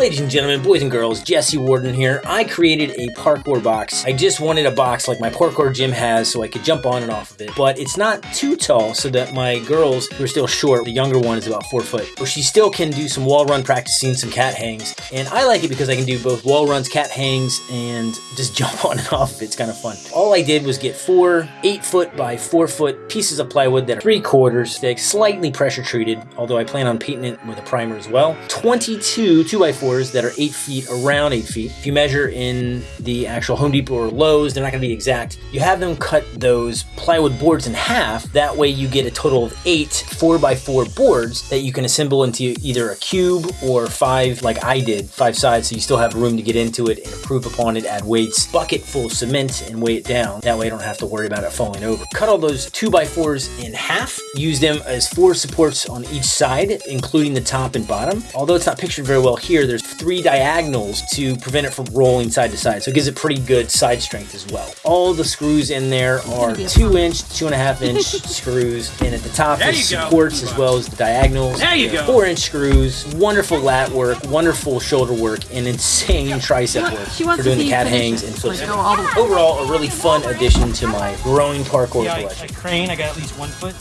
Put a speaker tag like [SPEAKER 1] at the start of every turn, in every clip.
[SPEAKER 1] Ladies and gentlemen, boys and girls, Jesse Warden here. I created a parkour box. I just wanted a box like my parkour gym has so I could jump on and off of it. But it's not too tall so that my girls, who are still short, the younger one is about four foot, but she still can do some wall run practicing, some cat hangs. And I like it because I can do both wall runs, cat hangs, and just jump on and off of it. It's kind of fun. All I did was get four eight foot by four foot pieces of plywood that are three quarters thick, slightly pressure treated, although I plan on painting it with a primer as well. 22 2 by 4 that are 8 feet, around 8 feet. If you measure in the actual Home Depot or Lowe's, they're not going to be exact. You have them cut those plywood boards in half. That way you get a total of 8 four by four boards that you can assemble into either a cube or 5 like I did, 5 sides, so you still have room to get into it and improve upon it, add weights, bucket full of cement and weigh it down. That way I don't have to worry about it falling over. Cut all those two by fours in half. Use them as four supports on each side, including the top and bottom. Although it's not pictured very well here, there's three diagonals to prevent it from rolling side to side. So it gives it pretty good side strength as well. All the screws in there are two inch, two and a half inch screws. And at the top
[SPEAKER 2] There
[SPEAKER 1] is supports as well as the diagonals.
[SPEAKER 2] There you go.
[SPEAKER 1] Four inch screws, wonderful lat work, wonderful shoulder work, and insane tricep work
[SPEAKER 3] She wants
[SPEAKER 1] for doing the cat hangs and flips.
[SPEAKER 3] Like, all.
[SPEAKER 1] Overall, a really fun addition to my growing parkour
[SPEAKER 2] Yeah, I, I
[SPEAKER 1] collection.
[SPEAKER 2] crane, I got at least one foot.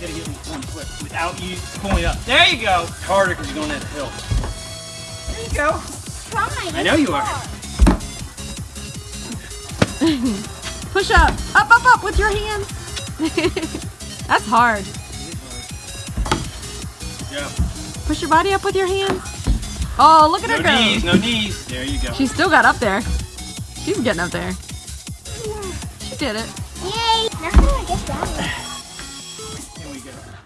[SPEAKER 2] You gotta get at least one foot without you pulling up. There you go. It's harder because you're going down the hill. There you go.
[SPEAKER 4] Try.
[SPEAKER 2] I know you are.
[SPEAKER 3] Push up. Up, up, up with your hands. That's hard.
[SPEAKER 2] Yeah.
[SPEAKER 3] Push your body up with your hands. Oh, look at
[SPEAKER 2] No
[SPEAKER 3] her go.
[SPEAKER 2] No knees, no knees. There you go.
[SPEAKER 3] She still got up there. She's getting up there. She did it.
[SPEAKER 4] Yay! Now how do I get down?